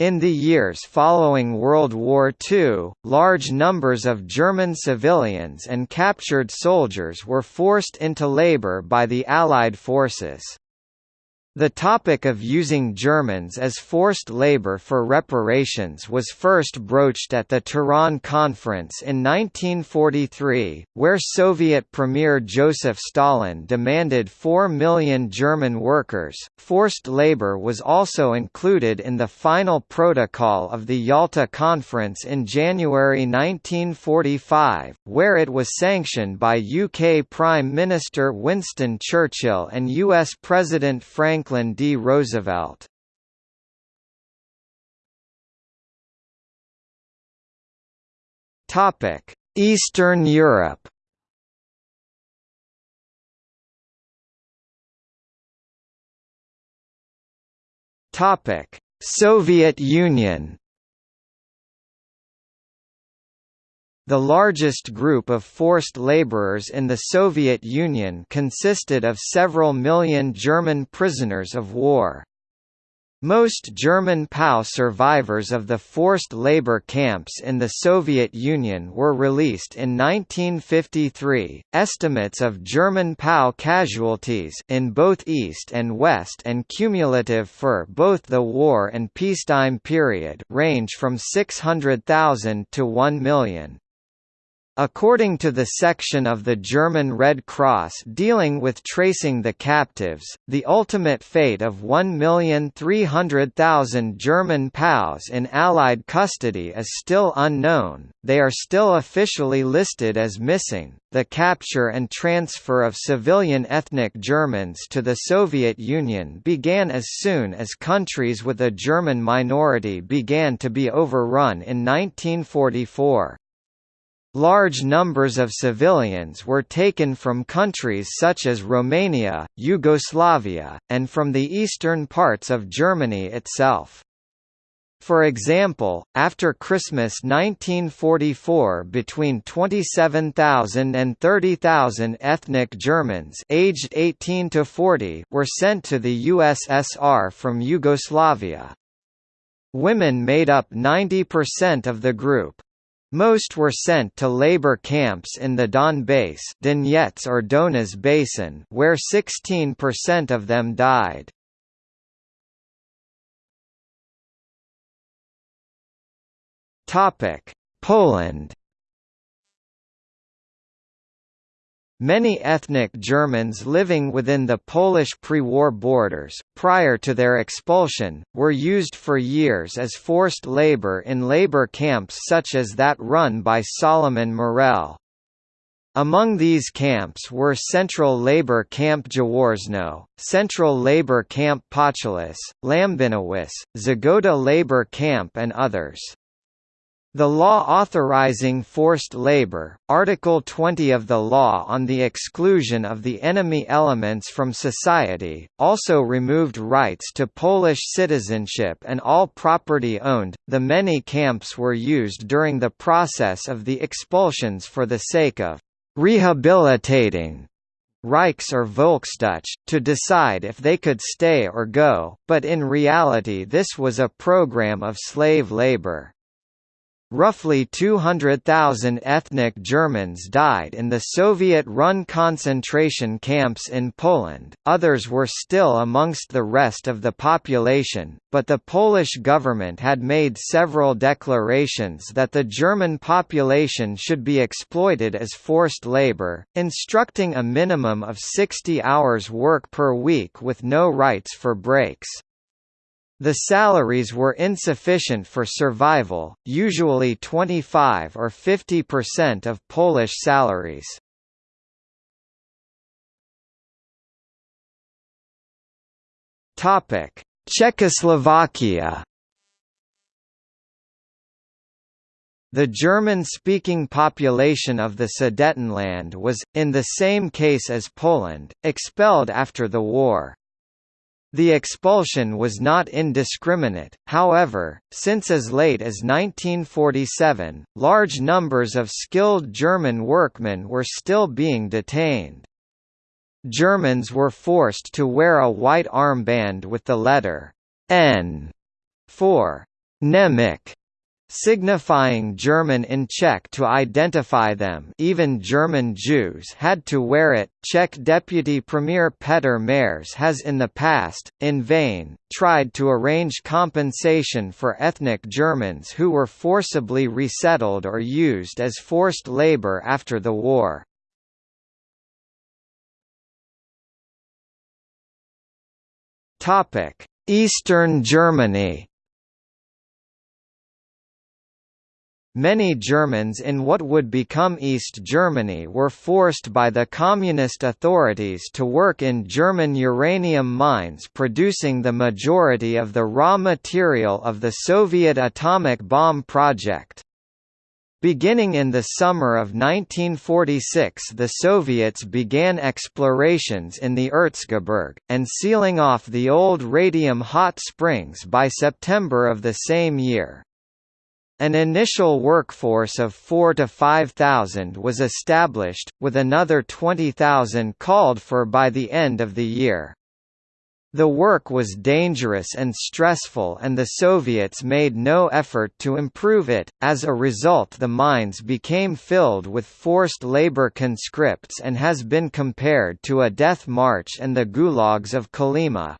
In the years following World War II, large numbers of German civilians and captured soldiers were forced into labor by the Allied forces. The topic of using Germans as forced labor for reparations was first broached at the Tehran Conference in 1943, where Soviet Premier Joseph Stalin demanded 4 million German workers. Forced labor was also included in the final protocol of the Yalta Conference in January 1945, where it was sanctioned by UK Prime Minister Winston Churchill and US President Frank Franklin D. Roosevelt. Topic: Eastern Europe. Topic: Soviet Union. The largest group of forced laborers in the Soviet Union consisted of several million German prisoners of war. Most German POW survivors of the forced labor camps in the Soviet Union were released in 1953. Estimates of German POW casualties in both East and West and cumulative for both the war and peacetime period range from 600,000 to 1 million. According to the section of the German Red Cross dealing with tracing the captives, the ultimate fate of 1,300,000 German POWs in Allied custody is still unknown, they are still officially listed as missing. The capture and transfer of civilian ethnic Germans to the Soviet Union began as soon as countries with a German minority began to be overrun in 1944. Large numbers of civilians were taken from countries such as Romania, Yugoslavia, and from the eastern parts of Germany itself. For example, after Christmas 1944 between 27,000 and 30,000 ethnic Germans aged 18 to 40 were sent to the USSR from Yugoslavia. Women made up 90% of the group. Most were sent to labor camps in the Donbass Donetsk or Donets Basin where 16% of them died. Poland Many ethnic Germans living within the Polish pre-war borders, prior to their expulsion, were used for years as forced labor in labor camps such as that run by Solomon Morel. Among these camps were Central Labor Camp Jaworzno, Central Labor Camp Potulice, Lambinowice, Zgoda Labor Camp and others. The law authorizing forced labor, Article 20 of the Law on the Exclusion of the Enemy Elements from Society, also removed rights to Polish citizenship and all property owned. The many camps were used during the process of the expulsions for the sake of rehabilitating Reichs or Volksdeutsche, to decide if they could stay or go, but in reality this was a program of slave labor. Roughly 200,000 ethnic Germans died in the Soviet-run concentration camps in Poland, others were still amongst the rest of the population, but the Polish government had made several declarations that the German population should be exploited as forced labor, instructing a minimum of 60 hours work per week with no rights for breaks. The salaries were insufficient for survival, usually 25 or 50% of Polish salaries. Czechoslovakia The German-speaking population of the Sudetenland was, in the same case as Poland, expelled after the war. The expulsion was not indiscriminate, however, since as late as 1947, large numbers of skilled German workmen were still being detained. Germans were forced to wear a white armband with the letter N for Nemec signifying German in Czech to identify them even German Jews had to wear it. Czech Deputy Premier Petr Mares has in the past, in vain, tried to arrange compensation for ethnic Germans who were forcibly resettled or used as forced labor after the war. Eastern Germany Many Germans in what would become East Germany were forced by the Communist authorities to work in German uranium mines producing the majority of the raw material of the Soviet atomic bomb project. Beginning in the summer of 1946 the Soviets began explorations in the Erzgebirge, and sealing off the old radium hot springs by September of the same year. An initial workforce of 4 to 5,000 was established, with another 20,000 called for by the end of the year. The work was dangerous and stressful and the Soviets made no effort to improve it, as a result the mines became filled with forced labor conscripts and has been compared to a death march and the gulags of Kolyma.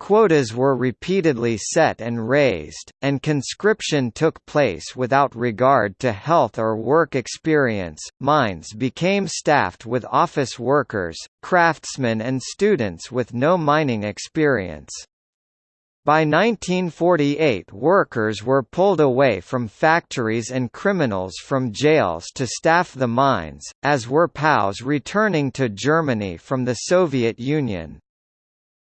Quotas were repeatedly set and raised, and conscription took place without regard to health or work experience. Mines became staffed with office workers, craftsmen, and students with no mining experience. By 1948 workers were pulled away from factories and criminals from jails to staff the mines, as were POWs returning to Germany from the Soviet Union.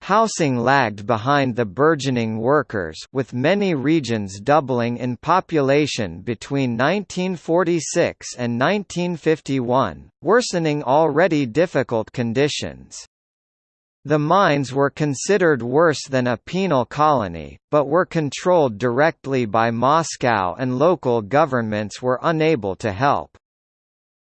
Housing lagged behind the burgeoning workers with many regions doubling in population between 1946 and 1951, worsening already difficult conditions. The mines were considered worse than a penal colony, but were controlled directly by Moscow and local governments were unable to help.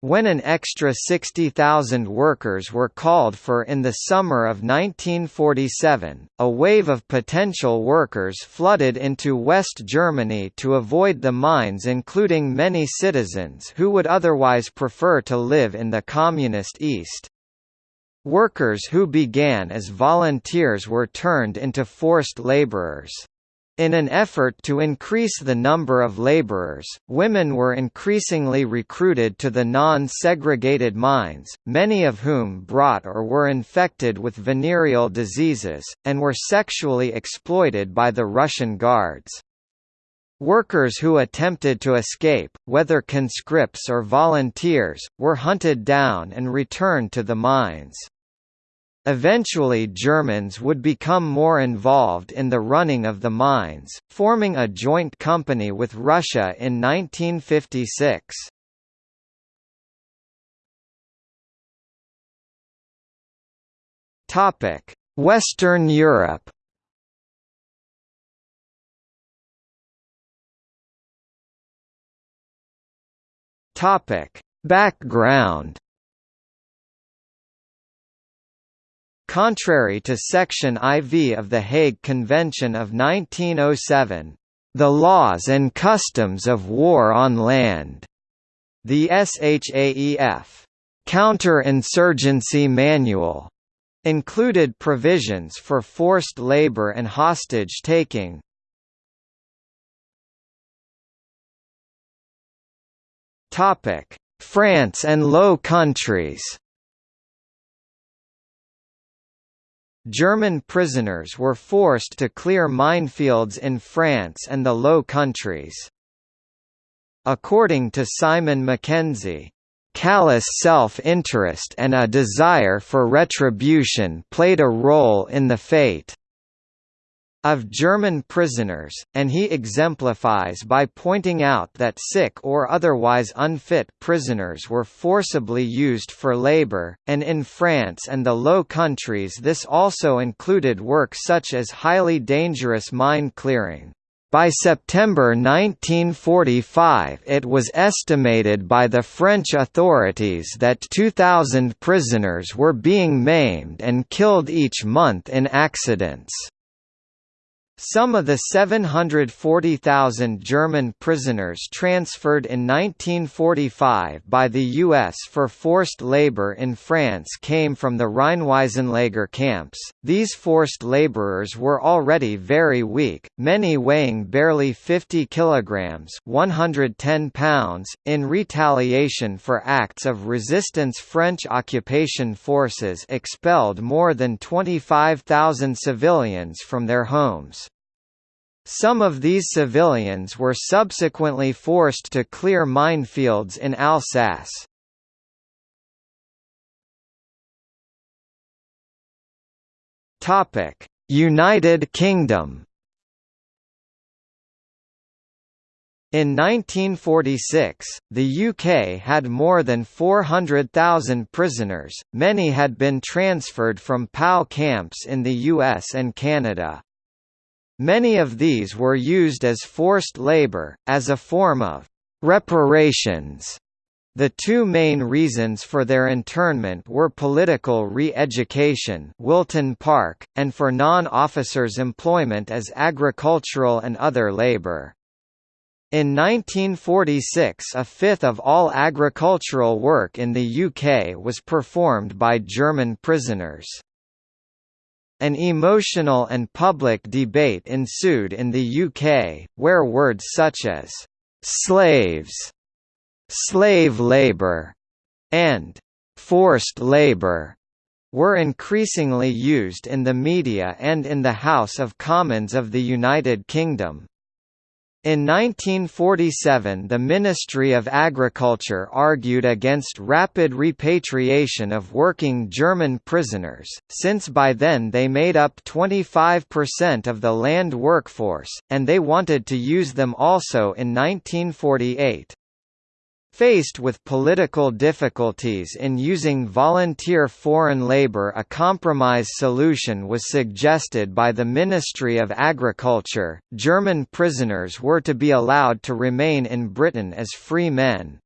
When an extra 60,000 workers were called for in the summer of 1947, a wave of potential workers flooded into West Germany to avoid the mines including many citizens who would otherwise prefer to live in the Communist East. Workers who began as volunteers were turned into forced laborers. In an effort to increase the number of laborers, women were increasingly recruited to the non-segregated mines, many of whom brought or were infected with venereal diseases, and were sexually exploited by the Russian guards. Workers who attempted to escape, whether conscripts or volunteers, were hunted down and returned to the mines. Eventually Germans would become more involved in the running of the mines, forming a joint company with Russia in 1956. Western Europe Background Contrary to Section IV of the Hague Convention of 1907, "...the laws and customs of war on land," the SHAEF Counter-Insurgency Manual included provisions for forced labor and hostage-taking. France and Low Countries German prisoners were forced to clear minefields in France and the Low Countries. According to Simon Mackenzie, callous self-interest and a desire for retribution played a role in the fate of German prisoners, and he exemplifies by pointing out that sick or otherwise unfit prisoners were forcibly used for labor, and in France and the Low Countries this also included work such as highly dangerous mine clearing. By September 1945 it was estimated by the French authorities that 2,000 prisoners were being maimed and killed each month in accidents. Some of the 740,000 German prisoners transferred in 1945 by the U.S. for forced labor in France came from the Rheinwiesenlager camps. These forced laborers were already very weak, many weighing barely 50 kilograms (110 pounds). In retaliation for acts of resistance, French occupation forces expelled more than 25,000 civilians from their homes. Some of these civilians were subsequently forced to clear minefields in Alsace. United Kingdom In 1946, the UK had more than 400,000 prisoners, many had been transferred from POW camps in the US and Canada. Many of these were used as forced labor, as a form of reparations. The two main reasons for their internment were political re-education Wilton Park, and for non-officers' employment as agricultural and other labor. In 1946 a fifth of all agricultural work in the UK was performed by German prisoners. An emotional and public debate ensued in the UK, where words such as «slaves», «slave labour» and «forced labour» were increasingly used in the media and in the House of Commons of the United Kingdom. In 1947 the Ministry of Agriculture argued against rapid repatriation of working German prisoners, since by then they made up 25% of the land workforce, and they wanted to use them also in 1948. Faced with political difficulties in using volunteer foreign labour a compromise solution was suggested by the Ministry of Agriculture, German prisoners were to be allowed to remain in Britain as free men.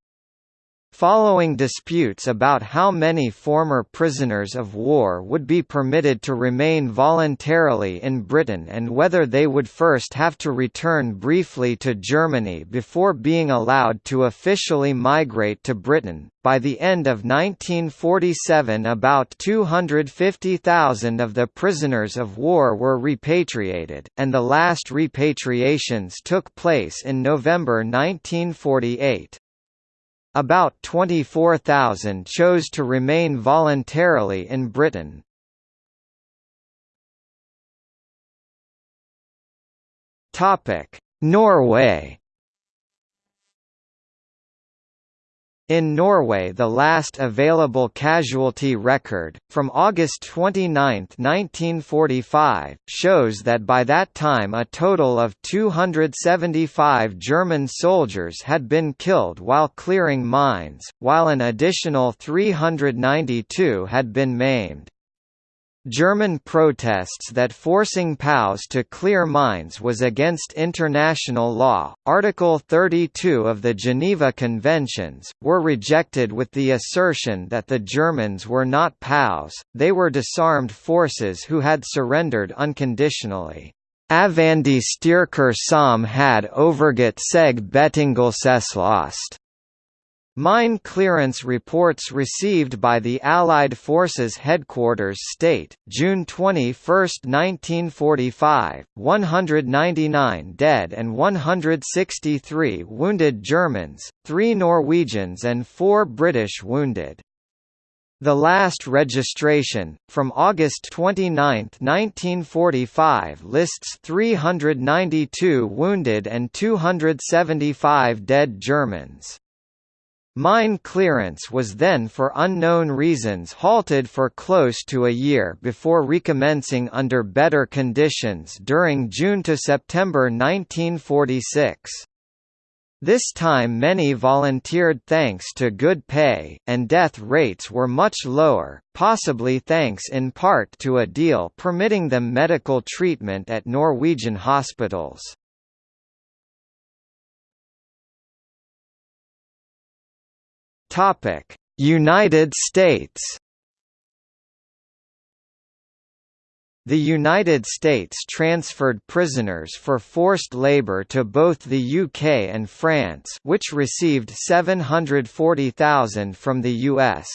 Following disputes about how many former prisoners of war would be permitted to remain voluntarily in Britain and whether they would first have to return briefly to Germany before being allowed to officially migrate to Britain, by the end of 1947 about 250,000 of the prisoners of war were repatriated, and the last repatriations took place in November 1948. About 24,000 chose to remain voluntarily in Britain. Norway In Norway the last available casualty record, from August 29, 1945, shows that by that time a total of 275 German soldiers had been killed while clearing mines, while an additional 392 had been maimed. German protests that forcing POWs to clear mines was against international law, Article 32 of the Geneva Conventions, were rejected with the assertion that the Germans were not POWs, they were disarmed forces who had surrendered unconditionally. Avandi Styrker som had overgett seg Bettingelseslost Mine clearance reports received by the Allied Forces Headquarters state, June 21, 1945, 199 dead and 163 wounded Germans, three Norwegians and four British wounded. The last registration, from August 29, 1945 lists 392 wounded and 275 dead Germans. Mine clearance was then for unknown reasons halted for close to a year before recommencing under better conditions during June to September 1946. This time many volunteered thanks to good pay, and death rates were much lower, possibly thanks in part to a deal permitting them medical treatment at Norwegian hospitals. Topic: United States. the United States transferred prisoners for forced labor to both the UK and France which received 740,000 from the US.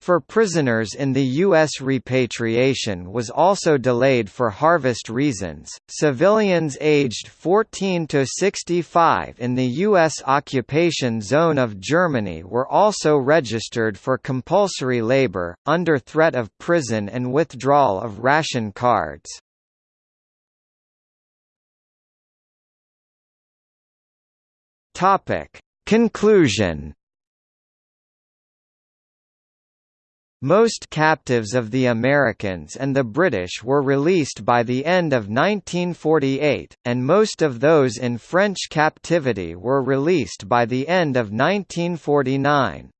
For prisoners in the U.S. repatriation was also delayed for harvest reasons. Civilians aged 14 to 65 in the U.S. occupation zone of Germany were also registered for compulsory labor, under threat of prison and withdrawal of ration cards. Conclusion Most captives of the Americans and the British were released by the end of 1948, and most of those in French captivity were released by the end of 1949.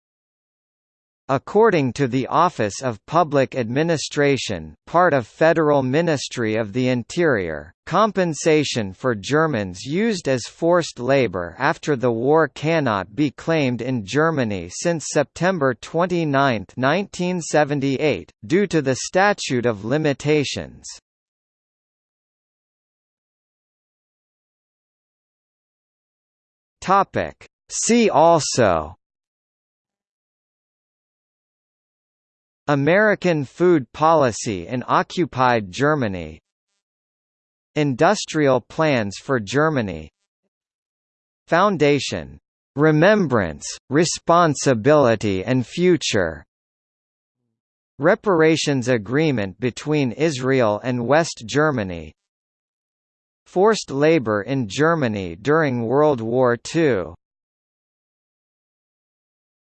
According to the Office of Public Administration part of Federal Ministry of the Interior, compensation for Germans used as forced labor after the war cannot be claimed in Germany since September 29, 1978, due to the Statute of Limitations. See also American food policy in occupied Germany. Industrial plans for Germany. Foundation. Remembrance, Responsibility and Future. Reparations Agreement between Israel and West Germany. Forced labor in Germany during World War II